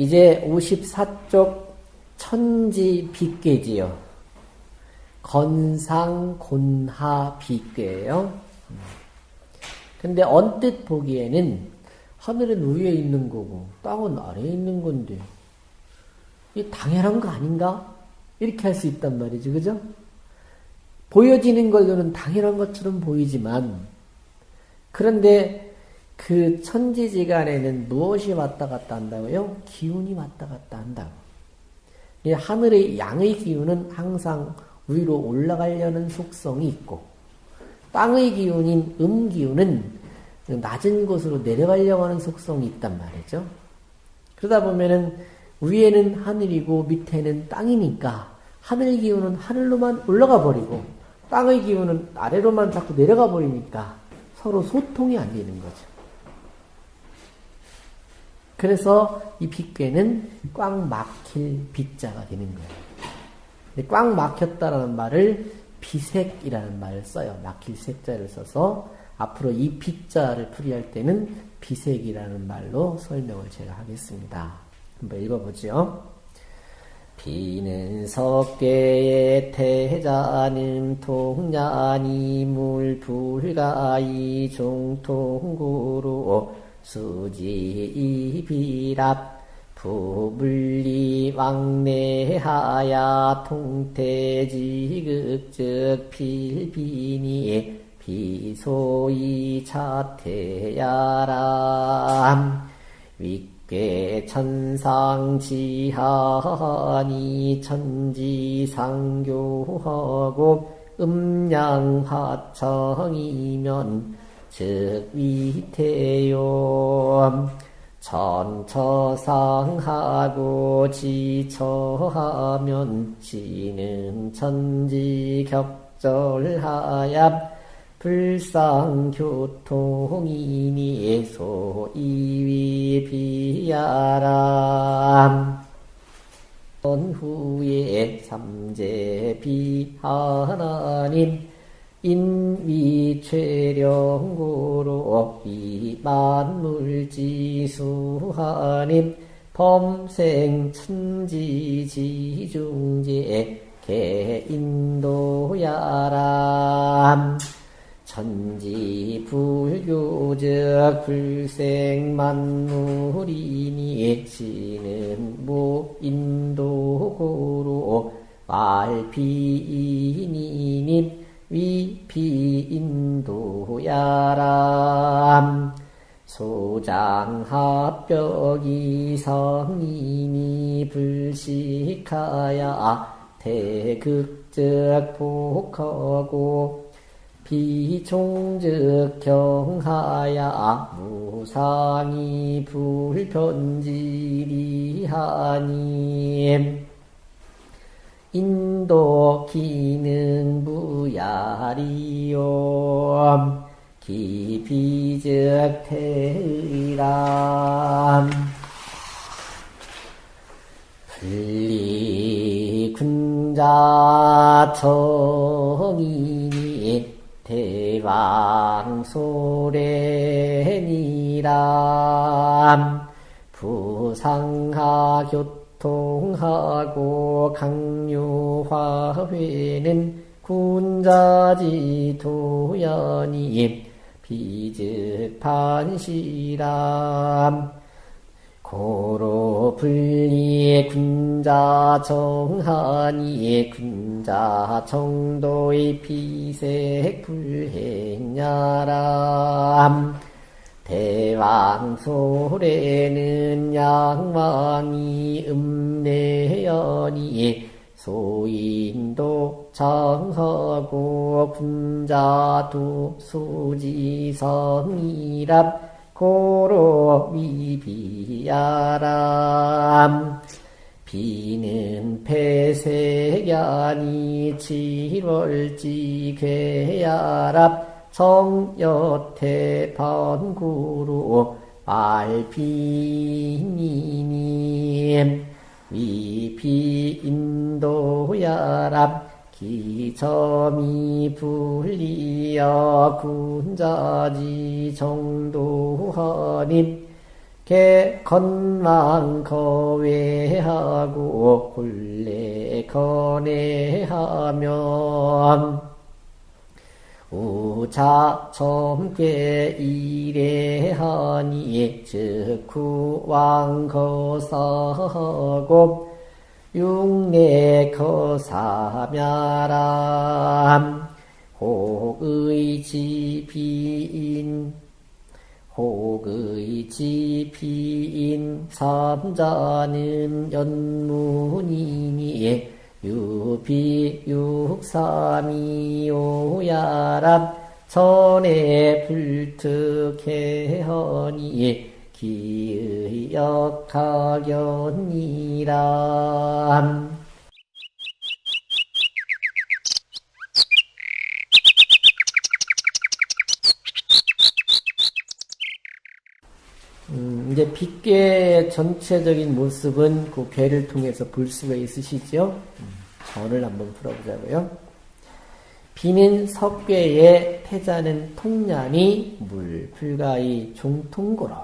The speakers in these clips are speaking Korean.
이제 54쪽 천지 빗괴지요. 건상 곤하 빗괴예요. 근데 언뜻 보기에는 하늘은 위에 있는 거고 땅은 아래에 있는 건데 이 당연한 거 아닌가? 이렇게 할 수 있단 말이죠. 그죠? 보여지는 걸로는 당연한 것처럼 보이지만 그런데 그 천지지간에는 무엇이 왔다 갔다 한다고요? 기운이 왔다 갔다 한다고. 하늘의 양의 기운은 항상 위로 올라가려는 속성이 있고 땅의 기운인 음기운은 낮은 곳으로 내려가려고 하는 속성이 있단 말이죠. 그러다 보면은 위에는 하늘이고 밑에는 땅이니까 하늘 기운은 하늘로만 올라가 버리고 땅의 기운은 아래로만 자꾸 내려가 버리니까 서로 소통이 안 되는 거죠. 그래서 이 빗괴는 꽉 막힐 빗자가 되는 거예요. 꽉 막혔다라는 말을 비색이라는 말을 써요. 막힐 색자를 써서 앞으로 이 빗자를 풀이할 때는 비색이라는 말로 설명을 제가 하겠습니다. 한번 읽어보죠. 비는 석계의 태자는 통야니 물불가이 종통구로 수지이비랍 부불리 왕래하야 통태지극적 필비니 비소이 차태야람. 윗괴 천상지하니 천지상교하고 음양하청이면 즉 위태요. 천처상하고 지처하면 지는 천지격절하야 불상교통이니 소이위 비야람 후에 삼재비 하나님 인위최령고로 이만물지수하님 범생 천지지중제 개인도야람 천지 불교적 불생만물이니 지는 무인도고로 말피이니님 위피인도야람 소장합벽이 성인이 불식하야 대극적 복하고 비종적 경하야 무상이 불편지리하니 인도 기능 부야리요. 기비적 태의람. 분리 군자 정인이 대왕소래니람 부상하교 통하고 강요화회는 군자지 도연이 비즈판시람. 고로 분리 군자 정하니 군자 정도의 비색 불행야람 대왕소래는 양왕이 음내연이 소인도 정하고 군자도 수지성이랍 고로 미비야람. 비는 폐색야니 칠월지 괴야랍 성여태 번구로 알피니님. 위피인도야랍 기점이 불리여 군자지 정도하님 개 건망 거외하고 굴레 거내하면 우자 점괴 이래하니 즉구왕 거사고 육내 거사멸함 혹의 지비인 혹의 지피인 삼자는 연문이니 유비 육삼이오야람 전에 불특해허니 기의 역하견이람 음, 이제 빗괴의 전체적인 모습은 그 괴를 통해서 볼 수가 있으시죠? 음, 전을 한번 풀어보자고요. 비는 석괴에 태자는 통량이 물 불가이 종통고로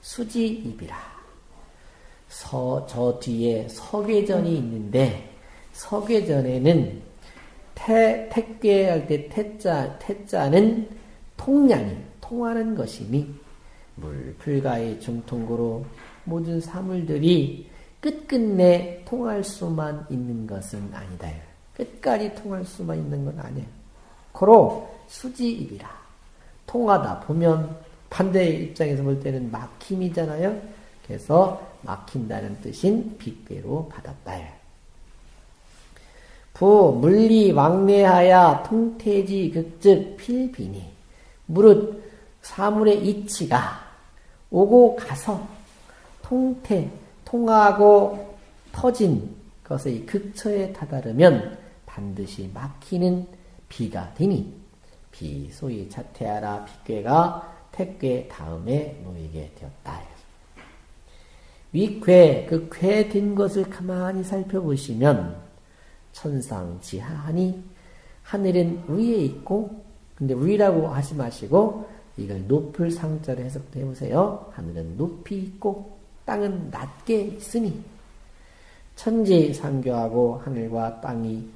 수지입이라. 서, 저 뒤에 석괴전이 있는데 석괴전에는 태, 택괴할 때 태자, 태자는 통량이 통하는 것이니 물, 불가의 중통고로 모든 사물들이 끝끝내 통할 수만 있는 것은 아니다. 끝까지 통할 수만 있는 건 아니에요. 고로 수지입이라. 통하다 보면 반대의 입장에서 볼 때는 막힘이잖아요. 그래서 막힌다는 뜻인 빅배로 받았다. 부 물리 왕래하야 통태지 극즉 필비니 무릇 사물의 이치가 오고 가서 통태, 통하고 터진 것의 극처에 다다르면 반드시 막히는 비가 되니 비 소위 자태하라 비괴가 택괴 다음에 놓이게 되었다. 위괴 그 괴 된 것을 가만히 살펴보시면 천상 지하하니 하늘은 위에 있고 근데 위라고 하지 마시고 이걸 높을 상자로 해석해 보세요. 하늘은 높이 있고 땅은 낮게 있으니 천지 상교하고 하늘과 땅이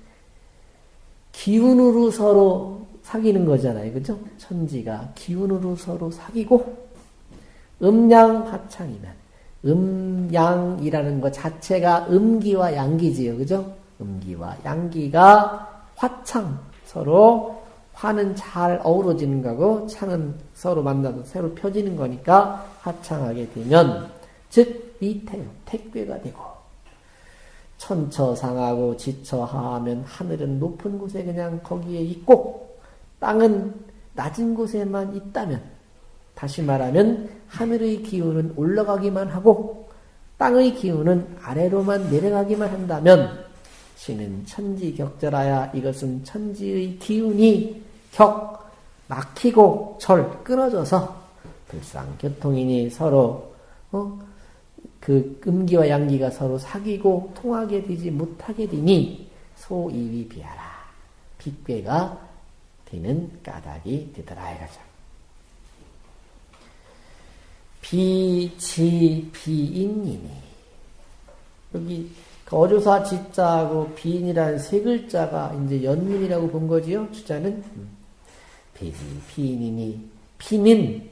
기운으로 서로 사귀는 거잖아요. 그죠? 천지가 기운으로 서로 사귀고 음양 화창이면 음양이라는 것 자체가 음기와 양기지요. 그죠? 음기와 양기가 화창 서로 화는 잘 어우러지는 거고 창은 서로 만나서 새로 펴지는 거니까 화창하게 되면 즉 이태 택괴가 되고 천처상하고 지처하면 하늘은 높은 곳에 그냥 거기에 있고 땅은 낮은 곳에만 있다면 다시 말하면 하늘의 기운은 올라가기만 하고 땅의 기운은 아래로만 내려가기만 한다면 신은 천지격절하야 이것은 천지의 기운이 격 막히고 절 끊어져서 불상교통이니 서로 어? 그 음기와 양기가 서로 사귀고 통하게 되지 못하게 되니 소이위 비하라 빅괴가 되는 까닭이 되더라 이거죠. 비치 비인이니 여기 그 어조사 지자하고 비인이라는 세 글자가 이제 연문이라고 본 거지요 주자는 비지 비인이니 비는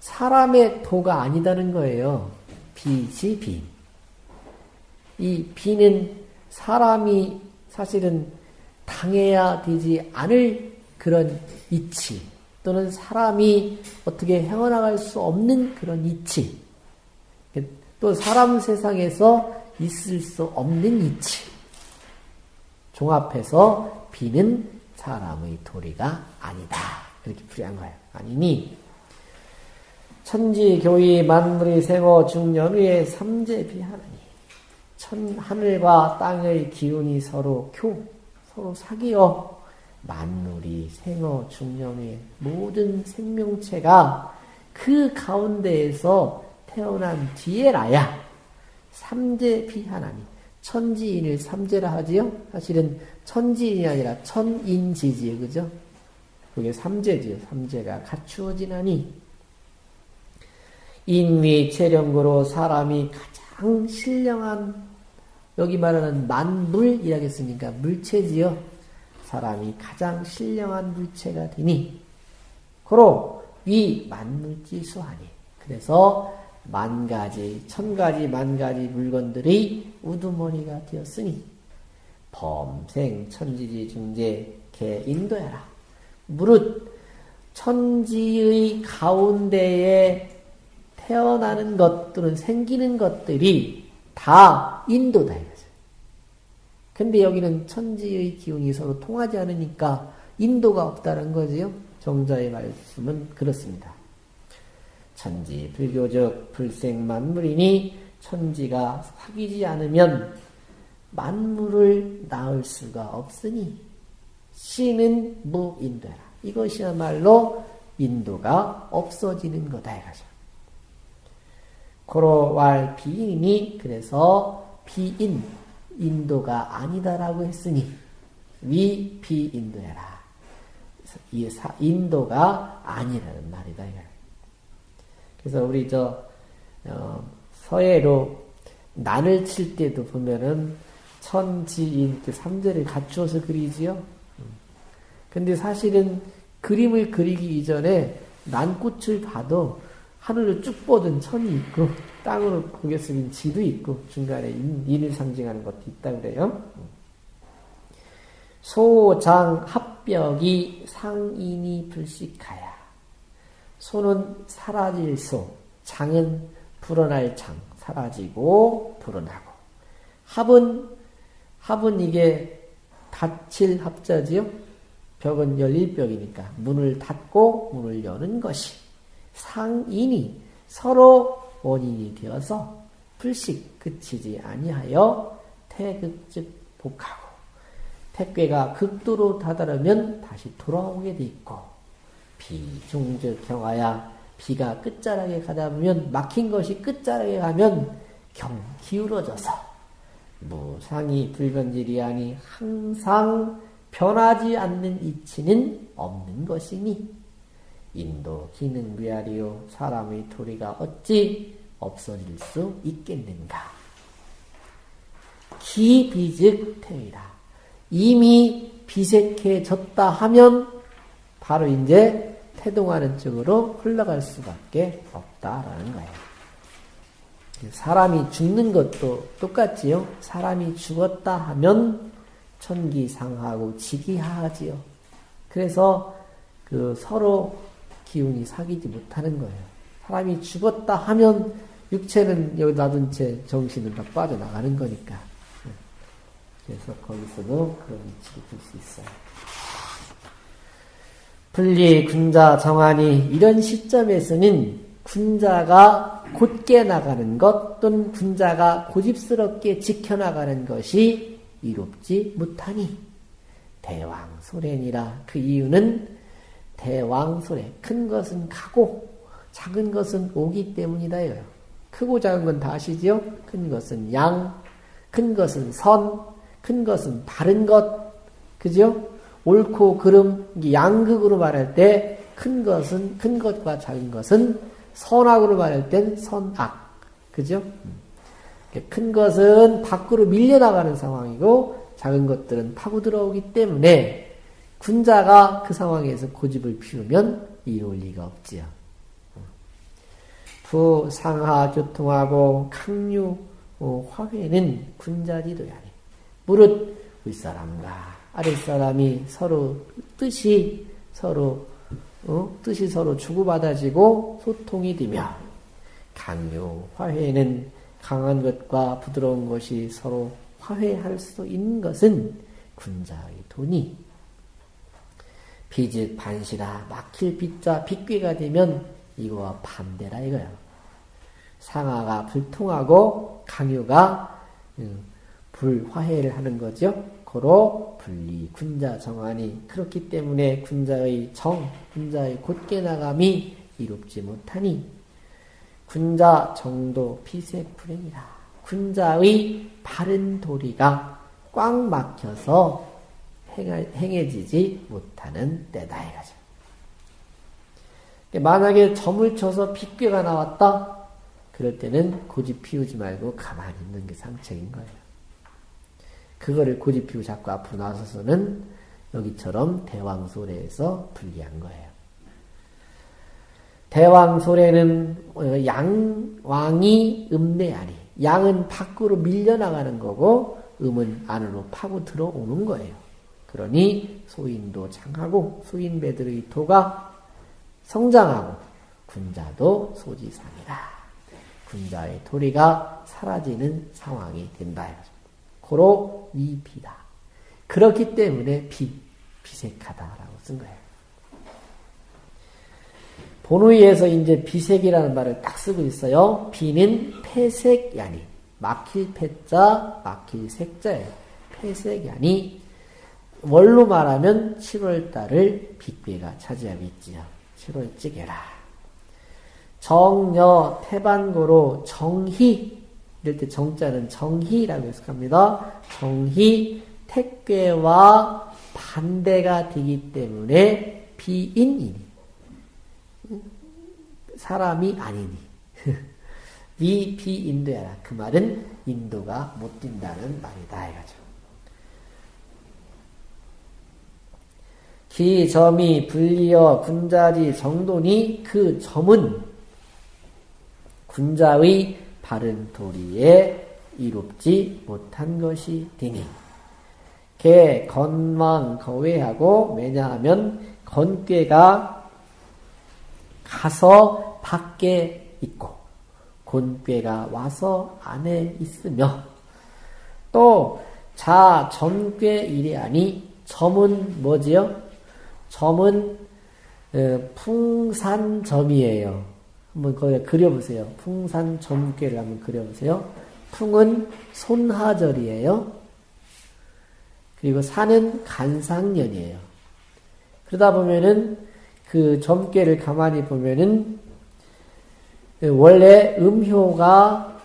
사람의 도가 아니다는 거예요. 비지 비. 이 비는 사람이 사실은 당해야 되지 않을 그런 이치 또는 사람이 어떻게 헤어나갈 수 없는 그런 이치 또 사람 세상에서 있을 수 없는 이치 종합해서 비는 사람의 도리가 아니다. 그렇게 풀이한 거예요. 아니니 천지 교위 만물의 생어 중연의 삼재 비하나니 천 하늘과 땅의 기운이 서로 교 서로 사귀어 만물이 생어 중년의 모든 생명체가 그 가운데에서 태어난 뒤에라야 삼재 비하나니 천지인을 삼재라 하지요. 사실은 천지인이 아니라 천인지지요. 그죠? 그게 삼재지요. 삼재가 갖추어지나니 인위 체령고로 사람이 가장 신령한 여기 말하는 만물이라겠습니까? 물체지요. 사람이 가장 신령한 물체가 되니 고로 위 만물지수하니 그래서 만 가지, 천 가지, 만 가지 물건들이 우두머리가 되었으니 범생 천지지 중재 개 인도해라. 무릇 천지의 가운데에 태어나는 것들은 생기는 것들이 다 인도다 이거죠. 근데 여기는 천지의 기운이 서로 통하지 않으니까 인도가 없다는 거지요. 정자의 말씀은 그렇습니다. 천지 불교적 불생 만물이니 천지가 사귀지 않으면 만물을 낳을 수가 없으니 신은 무인도라. 이것이야말로 인도가 없어지는 거다 이거죠. 고로왈 비인이 그래서 비인 인도가 아니다라고 했으니 위 비인도해라. 이 인도가 아니라는 말이다. 그래서 우리 저 어, 서예로 난을 칠 때도 보면은 천지인 그 삼재를 갖추어서 그리지요. 근데 사실은 그림을 그리기 이전에 난꽃을 봐도 하늘을 쭉 뻗은 천이 있고 땅으로 고개 숙인 지도 있고 중간에 인, 을 상징하는 것도 있다 그래요. 소장 합벽이 상인이 불식하야. 소는 사라질 소, 장은 불어날 장, 사라지고 불어나고. 합은 합은 이게 닫힐 합자지요. 벽은 열릴 벽이니까 문을 닫고 문을 여는 것이 상인이 서로 원인이 되어서 불식 그치지 아니하여 태극즉 복하고 택괴가 극도로 다다르면 다시 돌아오게 돼 있고 비중즉 경하야 비가 끝자락에 가다 보면 막힌 것이 끝자락에 가면 경 기울어져서 무상이 불변질이 아니 항상 변하지 않는 이치는 없는 것이니 인도 기능 위아리요 사람의 도리가 어찌 없어질 수 있겠는가? 기비즉 태위라. 이미 비색해졌다 하면 바로 이제 태동하는 쪽으로 흘러갈 수밖에 없다라는 거예요. 사람이 죽는 것도 똑같지요. 사람이 죽었다 하면 천기상하고 지기하지요. 그래서 그 서로 기운이 사귀지 못하는 거예요. 사람이 죽었다 하면 육체는 여기 놔둔 채 정신은 다 빠져나가는 거니까. 그래서 거기서도 그런 위치를 볼 수 있어요. 분리 군자 정한이 이런 시점에서는 군자가 곧게 나가는 것 또는 군자가 고집스럽게 지켜나가는 것이 이롭지 못하니 대왕 소련이라 그 이유는 대왕 소래 큰 것은 가고 작은 것은 오기 때문이다 이거요. 크고 작은 건 다 아시지요? 큰 것은 양, 큰 것은 선, 큰 것은 바른 것, 그죠? 옳고 그름, 양극으로 말할 때 큰 것은 큰 것과 작은 것은 선악으로 말할 땐 선악, 그죠? 큰 것은 밖으로 밀려나가는 상황이고 작은 것들은 파고 들어오기 때문에 군자가 그 상황에서 고집을 피우면 이룰 리가 없지요. 부, 상하, 교통하고 강류, 어, 화회는 군자지도야. 무릇 윗사람과 아랫사람이 서로 뜻이 서로 어? 뜻이 서로 주고받아지고 소통이 되며 강류, 화해는 강한 것과 부드러운 것이 서로 화해할 수 있는 것은 군자의 돈이 비즉 반시라 막힐 빛자 빛괴가 되면 이거와 반대라 이거야. 상하가 불통하고 강유가 음, 불화해를 하는 거죠. 고로 분리 군자 정안이 그렇기 때문에 군자의 정, 군자의 곧게 나감이 이롭지 못하니 군자 정도 피세풀행이라. 군자의 바른 도리가 꽉 막혀서 행해지지 못하는 때다 이거죠. 만약에 점을 쳐서 빗괴가 나왔다? 그럴 때는 고집 피우지 말고 가만히 있는 게 상책인 거예요. 그거를 고집 피우고 자꾸 앞으로 나서서는 여기처럼 대왕소래에서 불리한 거예요. 대왕소래는 어, 양왕이 음내아니 양은 밖으로 밀려나가는 거고 음은 안으로 파고 들어오는 거예요. 그러니 소인도 장하고 소인배들의 도가 성장하고 군자도 소지상이다. 군자의 도리가 사라지는 상황이 된다. 고로 미비다. 그렇기 때문에 비, 비색하다라고 쓴 거예요. 본의에서 이제 비색이라는 말을 딱 쓰고 있어요. 비는 폐색야니 막힐 폐자 막힐 색자예요. 폐색야니 원로 말하면 7월달을 빅괴가 차지하고 있지요. 7월찌개라. 정여 태반고로 정희 이럴 때 정자는 정희라고 해석합니다. 정희 택괴와 반대가 되기 때문에 비인이니 사람이 아니니 이 비인도야라 그 말은 인도가 못 뛴다는 말이다 이거죠. 기 점이 불리어 군자지 정돈이 그 점은 군자의 바른 도리에 이롭지 못한 것이 되니 개 건망 거외하고 왜냐하면 건꾀가 가서 밖에 있고 곤꾀가 와서 안에 있으며 또 자 점괘 이래하니 점은 뭐지요? 점은 어, 풍산점이에요. 한번 거기 그려보세요. 풍산 점괘를 한번 그려보세요. 풍은 손하절이에요. 그리고 산은 간상년이에요. 그러다 보면은 그 점괘를 가만히 보면은 원래 음효가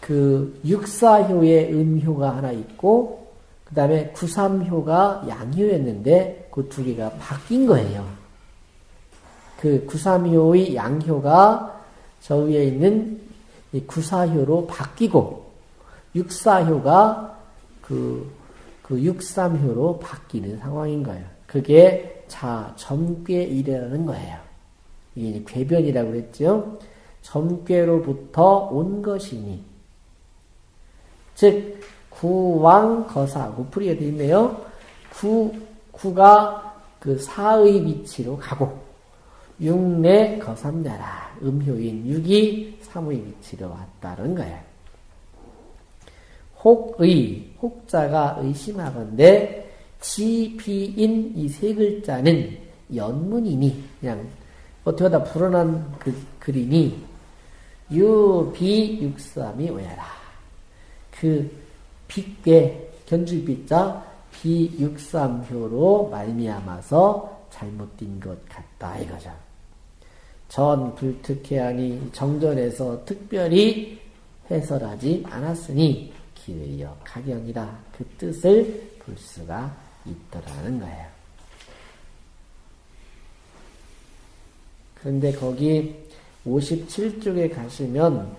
그 육사효의 음효가 하나 있고 그 다음에 구삼효가 양효였는데 그 두 개가 바뀐 거예요. 그 구삼효의 양효가 저 위에 있는 구사효로 바뀌고 육사효가 그, 그 육삼효로 바뀌는 상황인 거예요. 그게 자, 점괘이라는 거예요. 이게 궤변이라고 그랬죠. 점괘로부터 온 것이니. 즉, 구왕 거사, 구풀이가 되어 있네요. 구, 구가 그 사의 위치로 가고, 육내 거삼냐라. 음효인 육이 삼의 위치로 왔다는 거예요. 혹의, 혹자가 의심하건대, 지비인 이 세 글자는 연문이니, 그냥 어떻게 하다 불어난 그, 글이니, 유비육삼이 오야라. 그 빅괴 견줄비자 비육삼효로 말미암아서 잘못된 것 같다 이거죠. 전 불특해하니 정전에서 특별히 해설하지 않았으니 기회여 가경이라 그 뜻을 볼 수가 있더라는 거예요. 그런데 거기 57쪽에 가시면